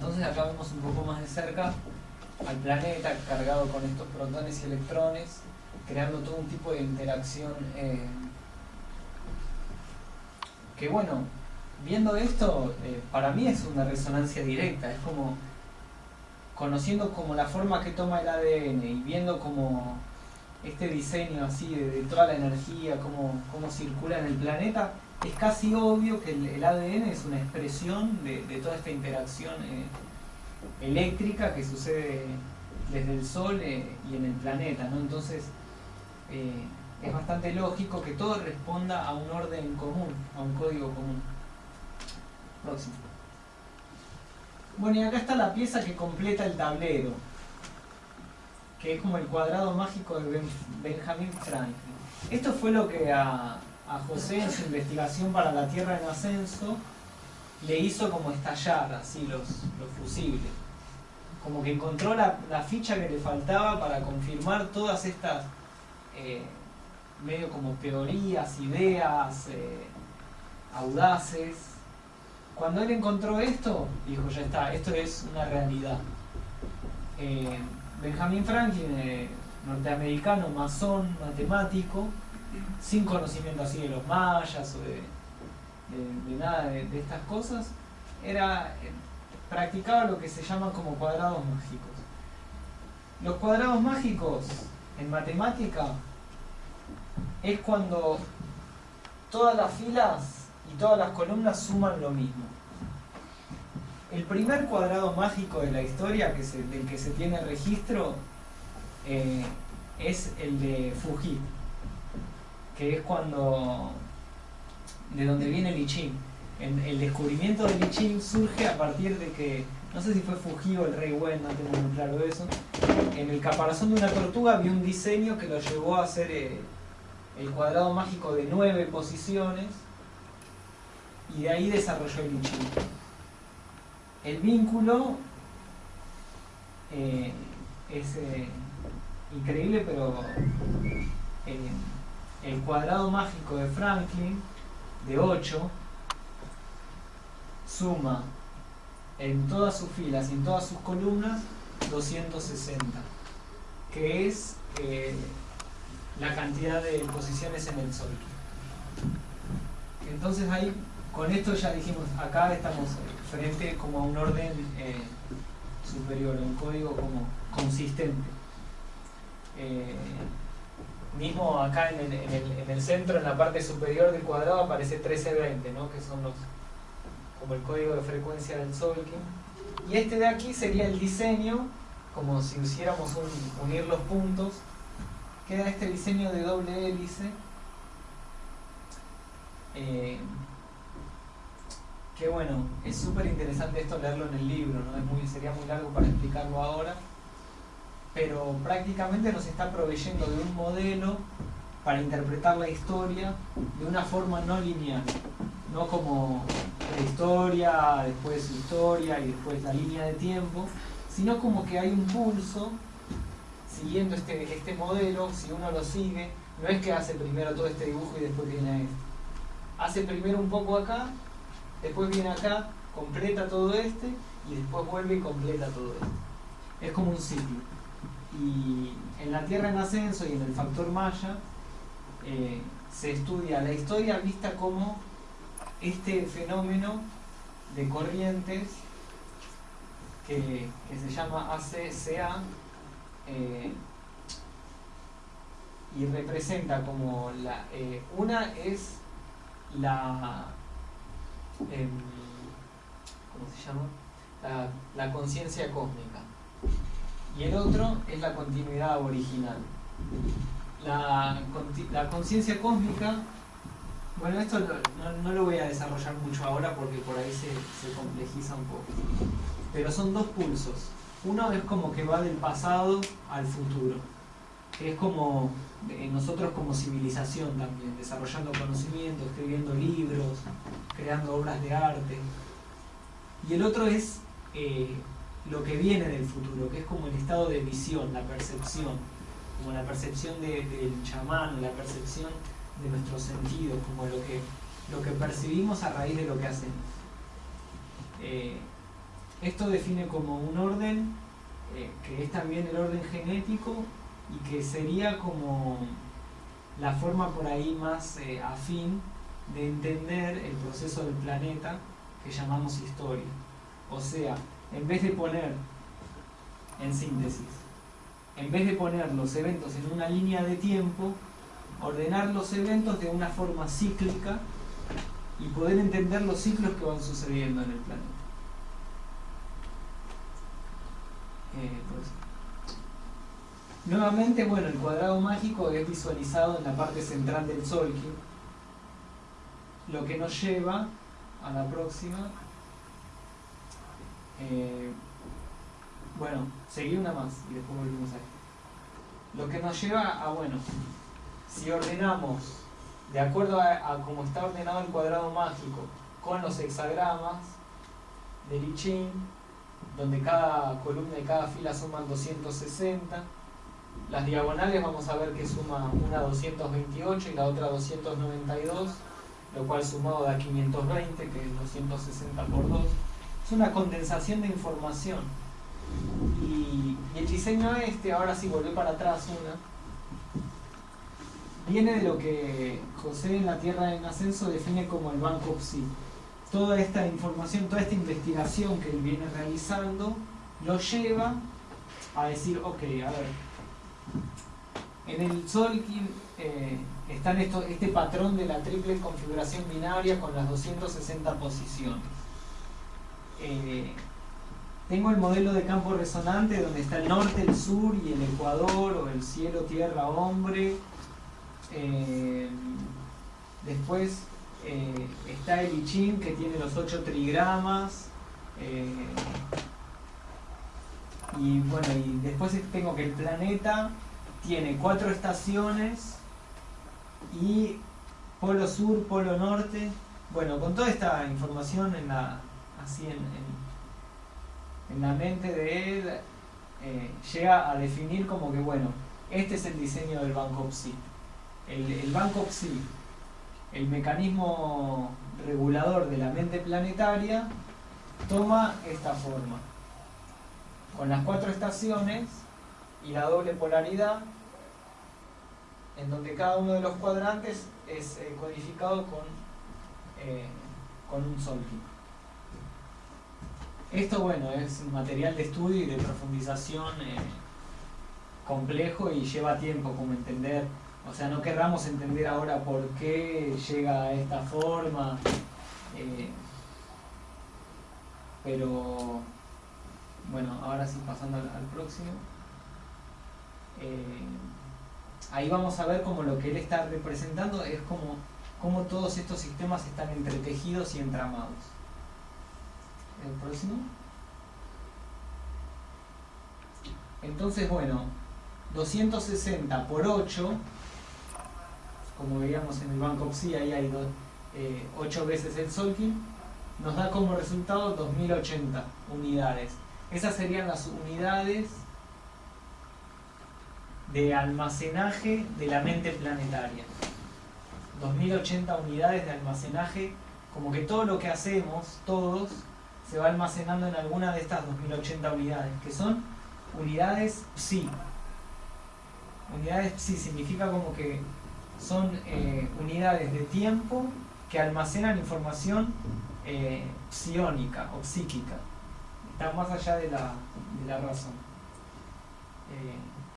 Entonces acá vemos un poco más de cerca al planeta cargado con estos protones y electrones, creando todo un tipo de interacción eh, que bueno, viendo esto, eh, para mí es una resonancia directa, es como conociendo como la forma que toma el ADN y viendo como este diseño así de, toda la energía, cómo, cómo, circula en el planeta, es casi obvio que el, ADN es una expresión de, toda esta interacción eh, eléctrica que sucede desde el Sol eh, y en el planeta, ¿no? Entonces, es bastante lógico que todo responda a un orden común, a un código común. Próximo. Bueno, y acá está la pieza que completa el tablero, que es como el cuadrado mágico de Benjamin Franklin. Esto fue lo que a, José en su investigación para la Tierra en ascenso le hizo como estallar así los, los fusibles. Como que encontró la, ficha que le faltaba para confirmar todas estas eh, medio como teorías, ideas eh, audaces. Cuando él encontró esto, dijo, ya está, esto es una realidad. Eh, Benjamin Franklin, eh, norteamericano, masón, matemático, sin conocimiento así de los mayas o de, nada de, estas cosas, era, practicaba lo que se llaman como cuadrados mágicos. Los cuadrados mágicos en matemática es cuando todas las filas y todas las columnas suman lo mismo. El primer cuadrado mágico de la historia que del que se tiene registro eh, es el de Fuji, que es cuando de donde viene el I el descubrimiento del I surge a partir de que, no sé si fue Fuji o el Rey Wen, no tengo muy claro eso, en el caparazón de una tortuga vio un diseño que lo llevó a hacer eh, el cuadrado mágico de nueve posiciones y de ahí desarrolló el Ichi. El vínculo eh, es eh, increíble, pero el cuadrado mágico de Franklin, de 8, suma en todas sus filas y en todas sus columnas 260, que es la cantidad de posiciones en el Sol. Entonces ahí, con esto ya dijimos, acá estamos frente como a un orden eh, superior, un código como consistente. Eh, mismo acá en el, centro, en la parte superior del cuadrado, aparece 1320, ¿no? que son los como el código de frecuencia del Solkin. Y este de aquí sería el diseño, como si hiciéramos unir los puntos queda este diseño de doble hélice eh, que bueno, es súper interesante esto leerlo en el libro, ¿no? sería muy largo para explicarlo ahora, pero prácticamente nos está proveyendo de un modelo para interpretar la historia de una forma no lineal, no como la historia, después su historia y después la línea de tiempo, sino como que hay un pulso siguiendo este, este modelo, si uno lo sigue, no es que hace primero todo este dibujo y después viene este. Hace primero un poco acá, después viene acá, completa todo este y después vuelve y completa todo esto. Es como un ciclo. Y en la Tierra en ascenso y en el factor Maya eh, se estudia la historia vista como este fenómeno de corrientes que, que se llama ACCA eh, y representa como la eh, una es la em, ¿cómo se llama? la, conciencia cósmica y el otro es la continuidad original. La, conciencia cósmica bueno esto no, lo voy a desarrollar mucho ahora porque por ahí se, se complejiza un poco. Pero son dos pulsos. Uno es como que va del pasado al futuro, es como eh, nosotros como civilización también, desarrollando conocimiento, escribiendo libros, creando obras de arte. Y el otro es eh, lo que viene del futuro, que es como el estado de visión, la percepción, como la percepción del chamán, la percepción de nuestros sentidos, como lo que, lo que percibimos a raíz de lo que hacemos. Eh, esto define como un orden eh, que es también el orden genético y que sería como la forma por ahí más eh, afín de entender el proceso del planeta que llamamos historia. O sea, en vez de poner, en síntesis, en vez de poner los eventos en una línea de tiempo, ordenar los eventos de una forma cíclica y poder entender los ciclos que van sucediendo en el planeta. Eh, pues, nuevamente, bueno, el cuadrado mágico es visualizado en la parte central del Solkin, lo que nos lleva a la próxima. Eh, bueno, seguí una más y después volvemos a esto. Lo que nos lleva a, bueno, si ordenamos de acuerdo a, cómo está ordenado el cuadrado mágico con los hexagramas de Lichin, donde cada columna y cada fila suman 260, las diagonales vamos a ver que suma una 228 y la otra 292, lo cual sumado da 520, que es 260 por 2. Una condensación de información. Y, el diseño este, ahora sí volvió para atrás una, viene de lo que José en la Tierra en Ascenso define como el Banco Psi. Toda esta información, toda esta investigación que él viene realizando, lo lleva a decir, ok, a ver, en el Solkin eh, está este patrón de la triple configuración binaria con las 260 posiciones. Eh, tengo el modelo de campo resonante donde está el norte, el sur y el ecuador, o el cielo, tierra, hombre. Eh, después está el I que tiene los 8 trigramas. y bueno, y después tengo que el planeta tiene cuatro estaciones y polo sur, polo norte. Bueno, con toda esta información en la, así en, en, la mente de él, eh, llega a definir como que, bueno, este es el diseño del Banco Psi. El, el Banco Psi, el mecanismo regulador de la mente planetaria, toma esta forma. Con las cuatro estaciones y la doble polaridad, en donde cada uno de los cuadrantes es eh, codificado con, eh, con un solking. Esto, bueno, es material de estudio y de profundización eh, complejo y lleva tiempo como entender. O sea, no querramos entender ahora por qué llega a esta forma, pero bueno, ahora sí pasando al próximo. Eh, ahí vamos a ver como lo que él está representando es como, como todos estos sistemas están entretejidos y entramados. El próximo. Entonces, bueno, 260 por 8, como veíamos en el Banco Psi, ahí hay 8 eh, veces el Solkin, nos da como resultado 2080 unidades. Esas serían las unidades de almacenaje de la mente planetaria. 2080 unidades de almacenaje, como que todo lo que hacemos, todos, se va almacenando en alguna de estas 2080 unidades, que son unidades psi. Unidades psi significa como que son eh, unidades de tiempo que almacenan información eh, psiónica o psíquica. Está más allá de la, de la razón. Eh,